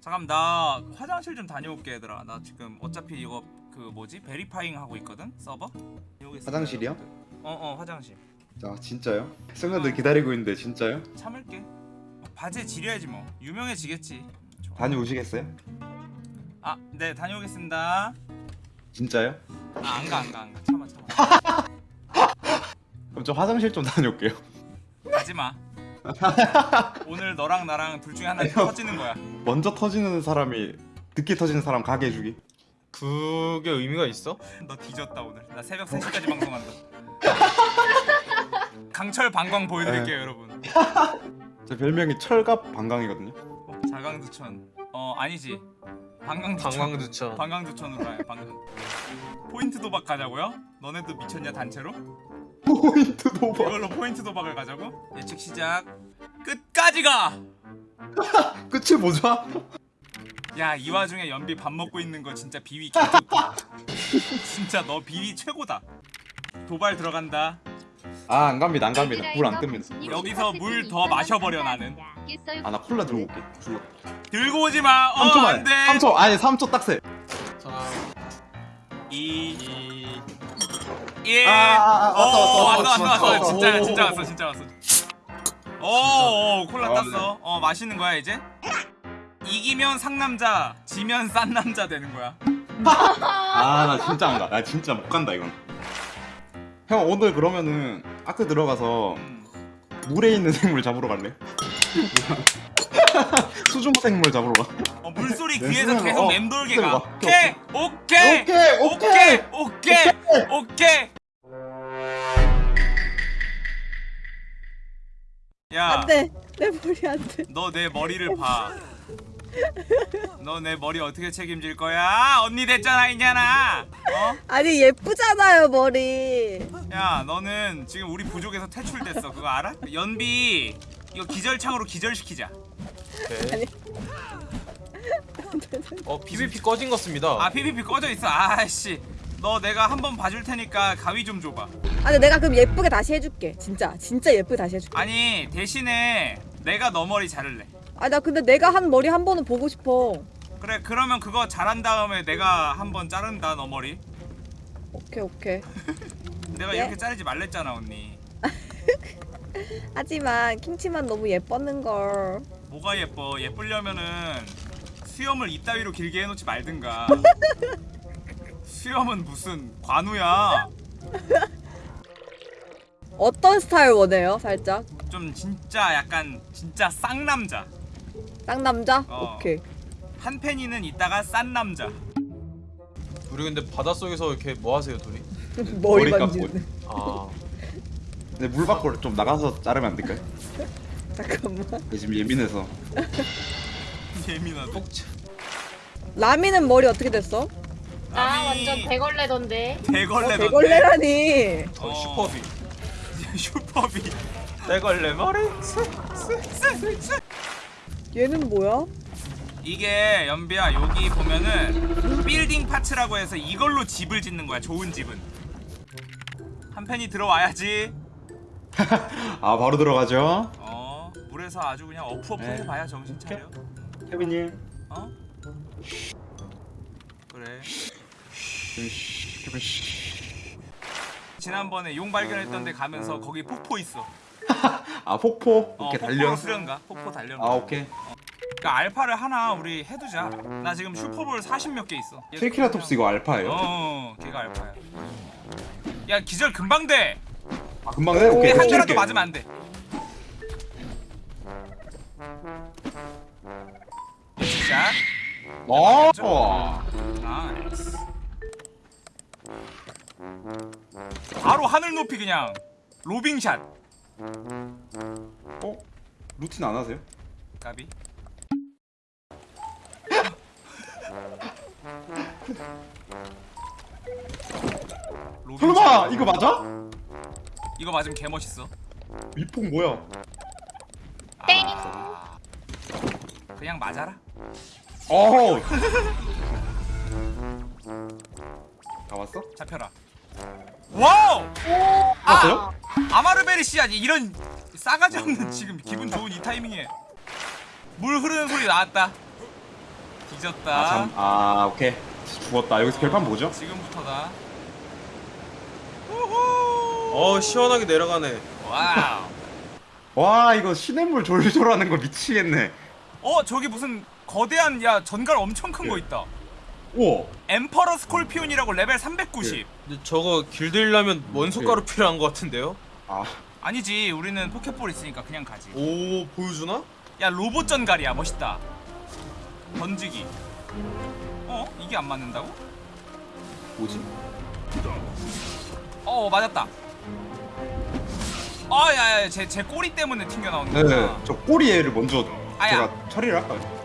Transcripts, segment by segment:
잠깐 나 화장실 좀 다녀올게 얘들아. 나 지금 어차피 이거 그 뭐지? 베리파잉 하고 있거든 서버? 화장실이요? 어어 화장실. 아 진짜요? 승관들 기다리고 있는데 진짜요? 참을게. 바지에 지려야지 뭐. 유명해지겠지. 좋아. 다녀오시겠어요? 아네 다녀오겠습니다. 진짜요? 아 안가 안가 안 가. 참아 참아. 그럼 저 화장실 좀 다녀올게요. 가지마. 오늘 너랑 나랑 둘 중에 하나. 터지는 거야 먼저 터지는 사람이 늦게 터지는 사람 가게 해주기 그게 의미가 있어? 너 뒤졌다 오늘 나 새벽 3시까지 방송한다 강철 방광 보여드릴게요 네. 여러분 제 별명이 철갑 방광이거든요 어, 자강두천 어 아니지 방광두천 방광두천. 방광두천으로 가요 방광 포인트 도박 가자고요? 너네도 미쳤냐 단체로? 포인트 도박 이걸로 포인트 도박을 가자고? 예측 시작 끝까지 가! 끝이 뭐죠? 야 이 와중에 연비 밥 먹고 있는 거 진짜 비위 개좋다 진짜 너 비위 최고다 도발 들어간다 아 안 갑니다 안 갑니다 물 안 뜹니다 여기서 물 더 마셔버려, 나는. 아 나 콜라 들고 올게 줄러 들고 오지 마 어 3초만 안돼 3초 아니 3초 딱세 3, 2 2, 1 아, 아, 아, 어, 왔어 왔어. 진짜 오. 진짜 왔어 진짜 왔어 오, 오 콜라 아, 땄어. 어 마시는 거야 이제? 이기면 상남자 지면 싼 남자 되는 거야. 아 나 진짜 안 가. 나 진짜 못 간다 이건. 형 오늘 그러면은 아크 들어가서 음. 물에 있는 생물 잡으러 갈래? 수중 생물 잡으러 가. 어, 물소리 네, 귀에서 계속 어, 맴돌게 가. 오케이. 오케이 오케이, 오케이 오케이. 오케이 야 안돼 내 머리 안돼 너 내 머리를 봐. 너 내 머리 어떻게 책임질 거야? 언니 됐잖아 이년아. 어? 아니 예쁘잖아요 머리 야 너는 지금 우리 부족에서 퇴출됐어. 그거 알아? 연비 이거 기절창으로 기절시키자. 오케이. 어 PVP 꺼진 것 같습니다. 아 PVP 꺼져 있어. 아씨. 너 내가 한번 봐줄 테니까 가위 좀 줘봐. 아니 내가 그럼 예쁘게 다시 해줄게 진짜 진짜 예쁘게 다시 해줄게 아니 대신에 내가 너 머리 자를래. 아 나 근데 내가 한 머리 한 번은 보고 싶어 그래 그러면 그거 잘한 다음에 내가 한 번 자른다 너 머리. 오케이 오케이 내가 예? 이렇게 자르지 말랬잖아 언니. 하지만 킹치만 너무 예뻤는걸 뭐가 예뻐? 예쁘려면은 수염을 이따위로 길게 해놓지 말든가. 수염은 무슨 관우야? 어떤 스타일 원해요 살짝 좀 진짜 약간 진짜 쌍남자. 쌍남자? 어. 오케이 한 팬이는 이따가 싼 남자. 우리 근데 바닷속에서 이렇게 뭐 하세요 둘이? 머리 머리 만지는 아 근데 물 밖으로 좀 나가서 자르면 안 될까요? 잠깐만 지금 예민해서. 예민하다. 라미는 머리 어떻게 됐어? 나 남이 완전 대걸레던데. 대걸레. 어, 대걸레라니 저 어. 슈퍼비. 슈퍼비. 대걸레 머리. 얘는 뭐야? 이게 연비야 여기 보면은 빌딩 파츠라고 해서 이걸로 집을 짓는 거야. 좋은 집은. 한 팬이 들어와야지. 아 바로 들어가죠. 어 물에서 아주 그냥 어프어프 네. 해봐야 정신 차려. 케빈님. 어? 그래. 지난번에 용 발견했던 데 가면서 거기 폭포 있어. 아 폭포. 어, 폭포 단련. 수련가? 폭포 단련. 아 오케이. 그러니까 알파를 하나 우리 해두자. 나 지금 슈퍼볼 40몇 개 있어. 트리케라톱스 이거 알파예요? 어, 걔가 알파야. 야 기절 금방 돼. 아 금방 해? 오케이. 한한 대라도 맞으면 안 돼. 진짜? 어. nice. 바로 하늘 높이 그냥 lobbing shot. 어? 루틴 안 하세요? 까비. 설마 이거 맞아? 이거 맞으면 개 멋있어. 위폭 뭐야? 땡. 아, 그냥 맞아라. 어. 다 왔어? 잡혀라. 와우! 왔어요? 아마르베리 씨야 이런 싸가지 없는 지금 기분 좋은 이 타이밍에 물 흐르는 소리 나왔다. 뒤졌다. 아, 잠, 아 오케이 죽었다 여기서 결판 뭐죠? 지금부터다. 우후. 어 시원하게 내려가네. wow. 와 이거 시냇물 졸졸 하는 거 미치겠네 어 저기 무슨 거대한 야 전갈 엄청 큰거 예. 있다. 우와 Emperor Scorpion이라고 레벨 390. 근데 저거 길들이려면 원소가루 필요한 것 같은데요? 아 아니지 우리는 포켓볼 있으니까 그냥 가지. 오 보여주나? 야 로봇 전갈이야 멋있다. 던지기. 어 이게 안 맞는다고? 뭐지? 어 맞았다. 아야야 제 제 꼬리 때문에 튕겨 나오는 거야. 네저 꼬리 애를 먼저 아야. 제가 처리를 할까요?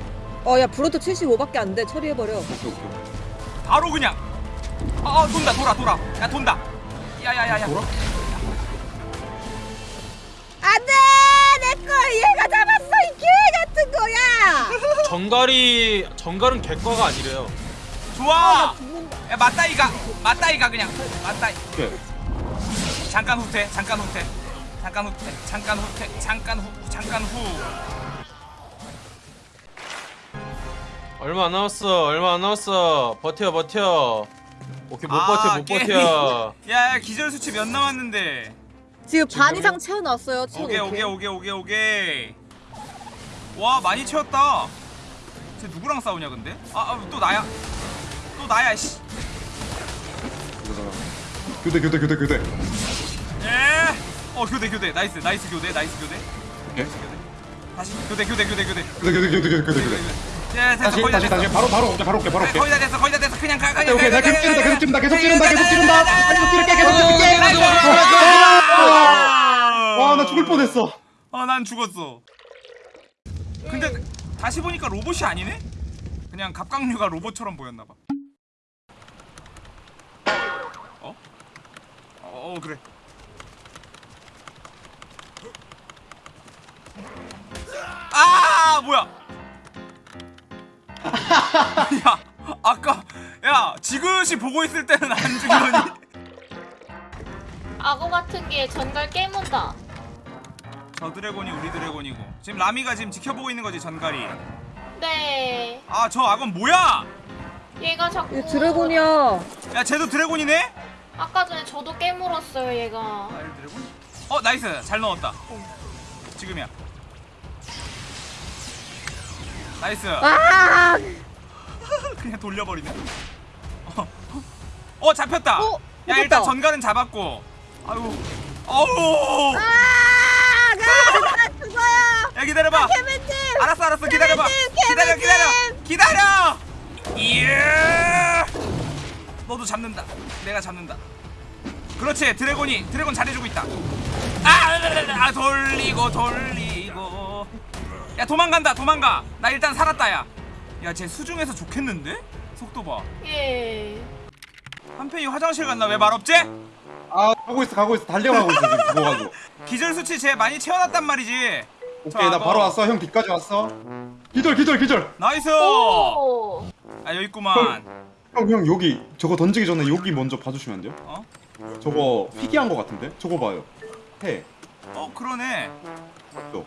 어야 브로토 75밖에 안 돼 처리해버려 오케이 오케이 바로 그냥. 아 아, 돈다 돌아 돌아. 야 돈다. 야야야야. 돌아? 안돼 내걸 얘가 잡았어 이 개 같은 거야 정갈이 정갈은 객과가 아니래요. 좋아. 죽는다 야 맞다이가 맞다이가 그냥 맞다이. 오케이 잠깐 후퇴 잠깐 후퇴 잠깐 후퇴 잠깐 후퇴 잠깐 후 잠깐 후. 얼마 안 남았어. 얼마 안 남았어. 버텨 버텨. 오케이 못 아, 버텨 못 게임이- 버텨. 야, 야 기절 수치 몇 남았는데? 지금 반 이상 채워놨어요 채워 오케이 오케이 오케이 오케이 오케이. 와 많이 채웠다. 쟤 누구랑 싸우냐 근데? 아 또 나야. 또 나야 씨. 교대 교대 교대 교대 예. 어 교대 교대 nice nice 교대 nice 교대. 오케이 다시 교대 교대 교대 교대. 교대 교대 교대 교대 교대 교대 예 됐어 다시 거의 다 다시 됐어. 다시 바로 바로 올게 바로 올게 바로 네, 올게 거의 다 됐어 거의 다 됐어 그냥 가 그냥 오케이, 가, 오케이, 가, 나 가, 계속 찌른다, 가, 계속 찌른다, 가, 계속 찌른다, 가, 가, 계속 찌른다. 가, 계속 찌를게, 계속 찌를게. 아, 와나 죽을 뻔했어 아, 난 죽었어. 근데 다시 보니까 로봇이 아니네? 그냥 갑각류가 로봇처럼 보였나 봐. 어? 어, 그래. 아, 뭐야? 야, 아까 야, 지그시 보고 있을 때는 안 죽이더니 악어 같은 게 전갈 깨문다. 저 dragon이 우리 dragon이고. 지금 라미가 지금 지켜보고 있는 거지, 전갈이. 네. 아, 저 악어는 뭐야? 얘가 자꾸. 얘 dragon이야 야 쟤도 dragon이네? 아까 전에 저도 깨물었어요 얘가. 아일 dragon? 어 nice 잘 넣었다 지금이야 nice. 아! 그냥 돌려버리네. 어, 어 잡혔다. 어, 야. 일단 전갈은 잡았고. 아유 어우. 아, 가! 죽어요! 야 기다려봐. 케빈님! 알았어 알았어. 기다려봐. 케빈님, 기다려 기다려! 기다려. 예. 너도 잡는다. 내가 잡는다. 그렇지. 드래곤이 드래곤 잘해주고 있다. 아, 아 돌리고 돌리고 야 도망간다 도망가. 나 일단 살았다 야야쟤 수중에서 좋겠는데? 속도 봐. 예. 한편이 화장실 갔나 왜 말 없지? 아 가고 있어 가고 있어. 달려가고 있어 지금. 죽어가지고. 기절 수치 쟤 많이 채워놨단 말이지. 저 오케이 나. 바로 왔어. 형 뒤까지 왔어. 기절 기절 기절. nice! 오. 아 여기 있구만. 형 형 여기. 저거 던지기 전에 여기 먼저 봐주시면 안 돼요? 어? 저거 희귀한 거 같은데? 저거 봐요. 해. 어 그러네. 또.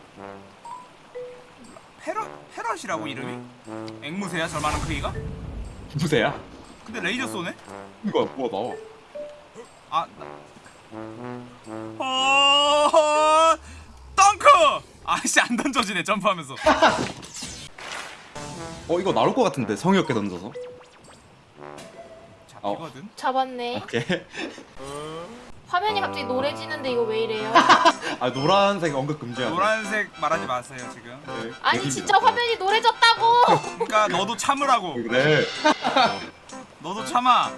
페럿 페럿이라고 이름이? 앵무새야 저만한 크기가? 무새야? 근데 레이저 쏘네? 이거 뭐가 나와 아 나... 어... 덩크! 아씨 안 던져지네 점프하면서 어 이거 나올 것 같은데 성의 없게 던져서 잡히거든 잡았네. 오케이 화면이 갑자기 노래지는데 이거 왜 이래요? 아 노란색 언급 금지야 노란색 말하지 마세요 지금 네, 아니 얘기입니다. 진짜 화면이 노래졌다고. 그러니까 너도 참으라고 그래 너도 참아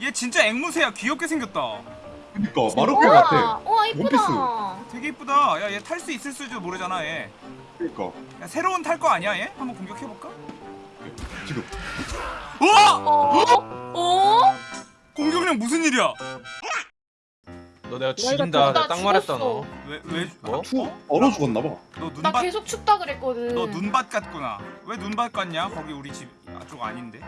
얘 진짜 앵무새야 귀엽게 생겼다 그니까 마르코 같아 와 이쁘다. 되게 이쁘다 야 얘 탈 수 있을 수도 모르잖아 얘 그니까 야, 새로운 탈 거 아니야 얘? 한번 공격해 볼까? 지금 어! 어? 어? 공격력 무슨 일이야? 너 내가 죽인다. 나 내가 딱 말했다. 너. 왜 왜? 뭐? 투 얼어 죽었나 봐 너 나 눈밭 계속 춥다 그랬거든. 너 눈밭 같구나. 왜 눈밭 같냐? 거기 우리 집 쪽 아닌데.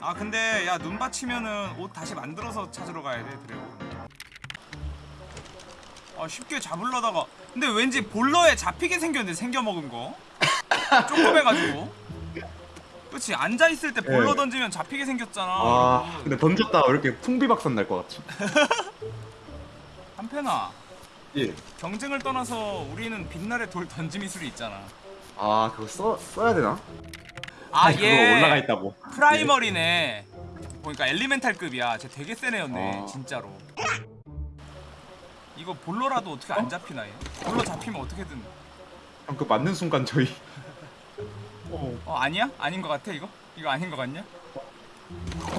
아 근데 야 눈밭 치면은 옷 다시 만들어서 찾으러 가야 돼 dragon. 아 쉽게 잡으려다가 근데 왠지 bola에 잡히게 생겼는데 생겨 먹은 거. 조금 해가지고. 그렇지 앉아 있을 때 볼로 네. 던지면 잡히게 생겼잖아. 아 근데 던졌다 왜 이렇게 풍비박산 날 것 같지? 한편아 예. 경쟁을 떠나서 우리는 빛날의 돌 던지 미술이 있잖아. 아 그거 써 써야 되나? 아 아니, 그거 얘 올라가 있다고. 프라이머리네. 보니까 엘리멘탈급이야. 쟤 되게 센 애였네 아. 진짜로. 이거 볼로라도 어떻게 안 잡히나 얘? 볼로 잡히면 어떻게든. 형, 그 맞는 순간 저희 어, 어 아니야? 아닌 것 같아 이거? 이거 아닌 것 같냐?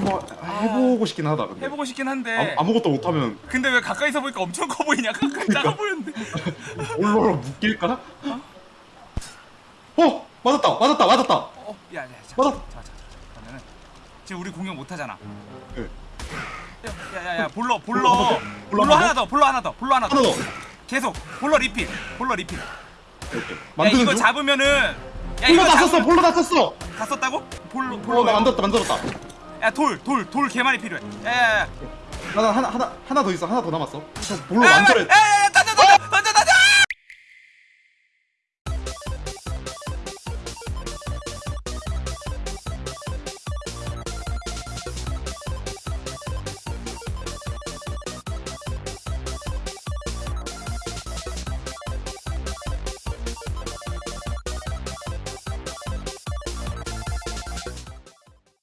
한번 해보고 싶긴 하다. 근데. 해보고 싶긴 한데. 아무, 아무것도 못하면 근데 왜 가까이서 보니까 엄청 커 보이냐? 가까이 작아 보였는데. 올로로 묶일까? 어 맞았다 맞았다 맞았다. 어, 야, 야, 자, 맞아. 자, 자, 자, 그러면은 지금 우리 공격 못 하잖아. 네. 야, 야, 야, 볼러, 볼러, 볼러. 볼러 bola 한 하나 더, bola 하나 더, bola 하나 더. 하나 더. 계속 bola 리필, bola 리필. 야, 이거 중. 잡으면은, 야, bola 이거 다 썼어 bola 다 썼어. 다 썼다고? bola, 어, bola. 나 만들었다 만들었다. 야, 돌, 돌, 돌 개 많이 필요해. 야, 야, 야. 하나 하나 하나 하나 더 있어 하나 더 남았어. 형, bola 야,